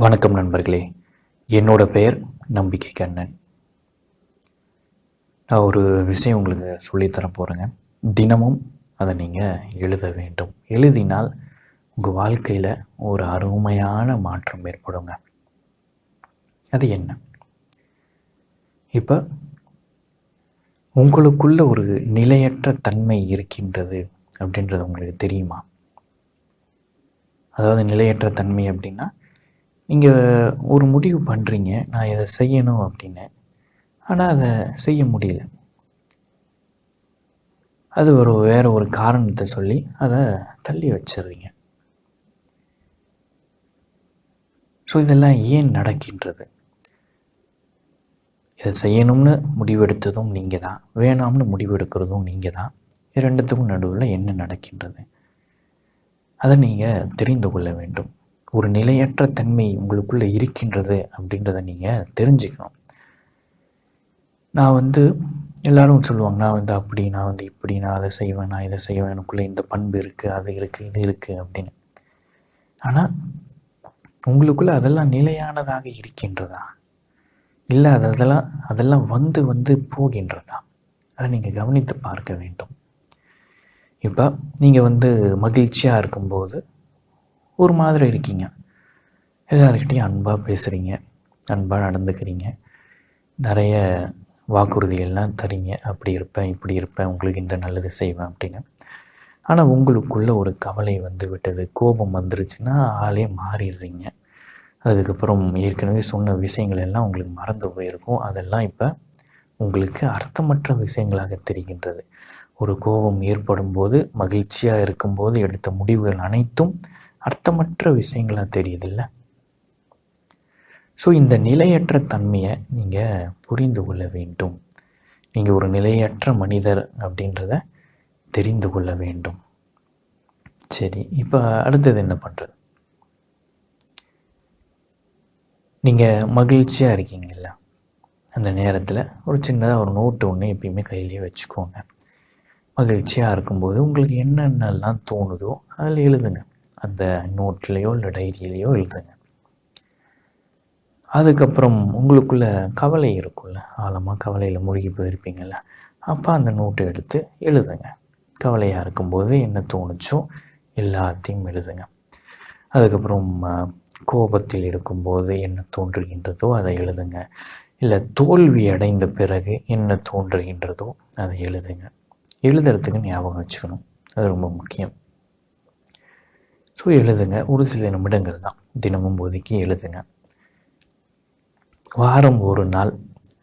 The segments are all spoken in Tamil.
வணக்கம் நண்பர்களே. என்னோட பெயர் நம்பிக்கை கண்ணன். நான் ஒரு விஷயம் உங்களுக்கு சொல்லித்தர போகிறேங்க தினமும் அதை நீங்கள் எழுத வேண்டும். எழுதினால் உங்கள் வாழ்க்கையில் ஒரு அருமையான மாற்றம் ஏற்படுங்க. அது என்ன? இப்போ உங்களுக்குள்ள ஒரு நிலையற்ற தன்மை இருக்கின்றது அப்படின்றது உங்களுக்கு தெரியுமா? அதாவது நிலையற்ற தன்மை அப்படின்னா நீங்கள் ஒரு முடிவு பண்ணுறீங்க நான் இதை செய்யணும் அப்படின்னு ஆனால் அதை செய்ய முடியல. அது ஒரு வேறு ஒரு காரணத்தை சொல்லி அதை தள்ளி வச்சிடுறீங்க. ஸோ இதெல்லாம் ஏன் நடக்கின்றது? இதை செய்யணும்னு முடிவெடுத்ததும் நீங்கள் தான். வேணாம்னு முடிவெடுக்கிறதும் நீங்கள் தான். இரண்டுத்துக்கும் ரெண்டுத்துக்கும் நடுவில் என்ன நடக்கின்றது? அதை நீங்கள் தெரிந்து கொள்ள வேண்டும். ஒரு நிலையற்ற தன்மை உங்களுக்குள்ளே இருக்கின்றது அப்படின்றத நீங்கள் தெரிஞ்சுக்கணும். நான் வந்து எல்லாரும் சொல்லுவாங்க நான் வந்து அப்படி நான் வந்து இப்படி நான் அதை செய்வேன் நான் இதை செய்வேன் எனக்குள்ளே இந்த பண்பு இருக்குது அது இருக்குது இது இருக்குது அப்படின்னு. ஆனால் உங்களுக்குள்ளே அதெல்லாம் நிலையானதாக இருக்கின்றதா? இல்லை அது அதெல்லாம் அதெல்லாம் வந்து வந்து போகின்றதா? அதை நீங்கள் கவனித்து பார்க்க வேண்டும். இப்போ நீங்கள் வந்து மகிழ்ச்சியாக இருக்கும்போது ஒரு மாதிரி இருக்கீங்க. எல்லாருக்கிட்டையும் அன்பாக பேசுகிறீங்க அன்பாக நடந்துக்கிறீங்க. நிறைய வாக்குறுதிகள்லாம் தரீங்க. அப்படி இருப்பேன் இப்படி இருப்பேன் உங்களுக்கு இந்த நல்லது செய்வேன் அப்படின்னு. ஆனால் உங்களுக்குள்ளே ஒரு கவலை வந்து விட்டது. கோபம் வந்துருச்சுன்னா ஆளே மாறிடுறீங்க. அதுக்கப்புறம் ஏற்கனவே சொன்ன விஷயங்கள் எல்லாம் உங்களுக்கு மறந்து போயிருக்கும். அதெல்லாம் இப்போ உங்களுக்கு அர்த்தமற்ற விஷயங்களாக தெரிகின்றது. ஒரு கோபம் ஏற்படும் போது மகிழ்ச்சியாக இருக்கும்போது எடுத்த முடிவுகள் அனைத்தும் அர்த்தமற்ற விஷயங்களாக தெரியுதில்ல? ஸோ இந்த நிலையற்ற தன்மையை நீங்கள் புரிந்து கொள்ள வேண்டும். நீங்கள் ஒரு நிலையற்ற மனிதர் அப்படின்றத தெரிந்து கொள்ள வேண்டும். சரி இப்போ அடுத்தது என்ன பண்ணுறது நீங்கள் மகிழ்ச்சியாக இருக்கீங்கல்ல? அந்த நேரத்தில் ஒரு சின்னதாக ஒரு நோட்டு ஒன்று எப்பயுமே கையிலேயே வச்சுக்கோங்க. மகிழ்ச்சியாக இருக்கும்போது உங்களுக்கு என்னென்னலாம் தோணுதோ அதில் எழுதுங்க. அந்த நோட்லேயோ இல்லை டைரியிலையோ எழுதுங்க. அதுக்கப்புறம் உங்களுக்குள்ள கவலை இருக்கும்ல? ஆழமாக கவலையில் மூழ்கி போயிருப்பீங்கள்ல அப்போ அந்த நோட்டை எடுத்து எழுதுங்க. கவலையாக இருக்கும்போது என்ன தோணுச்சோ எல்லாத்தையும் எழுதுங்க. அதுக்கப்புறம் கோபத்தில் இருக்கும்போது என்ன தோன்றுகின்றதோ அதை எழுதுங்க. இல்லை தோல்வி அடைந்த பிறகு என்ன தோன்றுகின்றதோ அதை எழுதுங்க. எழுதுறதுக்கு ஞாபகம் வச்சுக்கணும். அது ரொம்ப முக்கியம். ஸோ எழுதுங்க. ஒரு சில நிமிடங்கள் தான். தினமும் ஒதுக்கி எழுதுங்க. வாரம் ஒரு நாள்.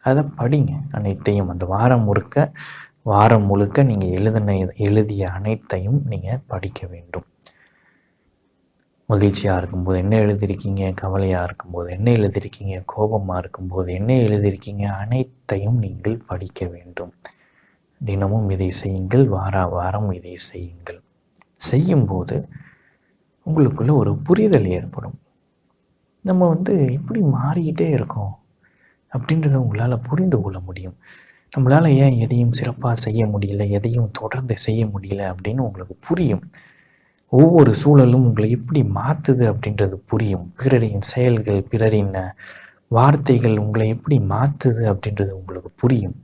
அதை படிங்க. அனைத்தையும் அந்த வாரம் முழுக்க வாரம் முழுக்க நீங்கள் எழுதின எழுதிய அனைத்தையும் நீங்கள் படிக்க வேண்டும். மகிழ்ச்சியாக இருக்கும்போது என்ன எழுதியிருக்கீங்க? கவலையாக இருக்கும்போது என்ன எழுதியிருக்கீங்க? கோபமாக இருக்கும்போது என்ன எழுதியிருக்கீங்க? அனைத்தையும் நீங்கள் படிக்க வேண்டும். தினமும் இதை செய்யுங்கள். வார வாரம் இதை செய்யுங்கள். செய்யும்போது உங்களுக்குள்ள ஒரு புரிதல் ஏற்படும். நம்ம வந்து எப்படி மாறிக்கிட்டே இருக்கோம் அப்படின்றத உங்களால் புரிந்து கொள்ள முடியும். நம்மளால் ஏன் எதையும் சிறப்பாக செய்ய முடியல எதையும் தொடர்ந்து செய்ய முடியல அப்படின்னு உங்களுக்கு புரியும். ஒவ்வொரு சூழலும் உங்களை எப்படி மாற்றுது அப்படின்றது புரியும். பிறரின் செயல்கள் பிறரின் வார்த்தைகள் உங்களை எப்படி மாற்றுது அப்படின்றது உங்களுக்கு புரியும்.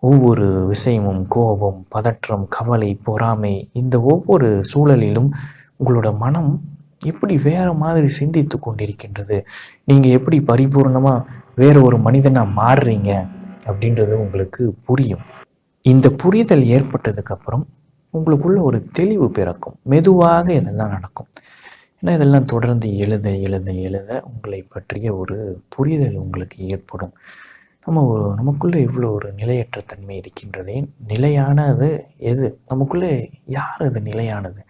ஒவ்வொரு விஷயமும் கோபம் பதற்றம் கவலை பொறாமை இந்த ஒவ்வொரு சூழலிலும் உங்களோட மனம் எப்படி வேறு மாதிரி சிந்தித்து கொண்டிருக்கின்றது? நீங்கள் எப்படி பரிபூர்ணமாக வேறு ஒரு மனிதனாக மாறுறீங்க? அப்படின்றது உங்களுக்கு புரியும். இந்த புரிதல் ஏற்பட்டதுக்கப்புறம் உங்களுக்குள்ள ஒரு தெளிவு பிறக்கும். மெதுவாக இதெல்லாம் நடக்கும். ஏன்னா இதெல்லாம் தொடர்ந்து எழுத எழுத எழுத உங்களை பற்றிய ஒரு புரிதல் உங்களுக்கு ஏற்படும். நம்ம ஒரு நமக்குள்ளே இவ்வளோ ஒரு நிலையற்ற தன்மை இருக்கின்றதே நிலையானது எது? நமக்குள்ளே யார் அது நிலையானது?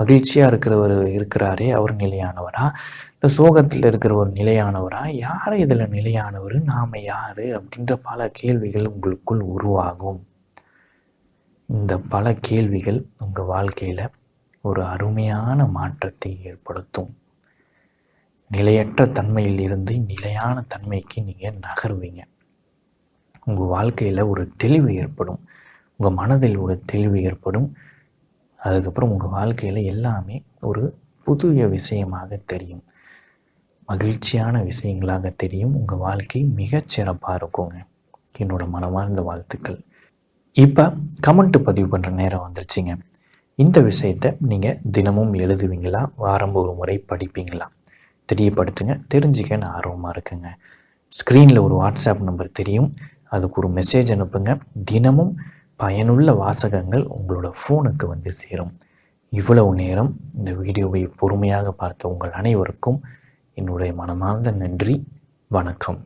மகிழ்ச்சியாக இருக்கிறவர் இருக்கிறாரே அவர் நிலையானவரா? இந்த சோகத்தில் இருக்கிற ஒரு நிலையானவரா? யார் இதில் நிலையானவர்? நாம் யார்? அப்படின்ற பல கேள்விகள் உங்களுக்குள் உருவாகும். இந்த பல கேள்விகள் உங்கள் வாழ்க்கையில் ஒரு அருமையான மாற்றத்தை ஏற்படுத்தும். நிலையற்ற தன்மையில் இருந்து நிலையான தன்மைக்கு நீங்கள் நகருவீங்க. உங்கள் வாழ்க்கையில் ஒரு தெளிவு ஏற்படும். உங்கள் மனதில் ஒரு தெளிவு ஏற்படும். அதுக்கப்புறம் உங்கள் வாழ்க்கையில் எல்லாமே ஒரு புதிய விஷயமாக தெரியும். மகிழ்ச்சியான விஷயங்களாக தெரியும். உங்கள் வாழ்க்கை மிகச்சிறப்பாக இருக்குங்க. என்னோடய மனமார்ந்த வாழ்த்துக்கள். இப்போ கமெண்ட் பதிவு பண்ணுற நேரம் வந்துருச்சுங்க. இந்த விஷயத்தை நீங்கள் தினமும் எழுதுவீங்களா? வாரம் ஒரு முறை படிப்பீங்களா? தெரியப்படுத்துங்க. தெரிஞ்சுக்க நான் ஆர்வமாக இருக்குங்க. ஸ்க்ரீனில் ஒரு வாட்ஸ்அப் நம்பர் தெரியும். அதுக்கு ஒரு மெசேஜ் அனுப்புங்க. தினமும் பயனுள்ள வாசகங்கள் உங்களோட ஃபோனுக்கு வந்து சேரும். இவ்வளவு நேரம் இந்த வீடியோவை பொறுமையாக பார்த்த உங்கள் அனைவருக்கும் என்னுடைய மனமார்ந்த நன்றி. வணக்கம்.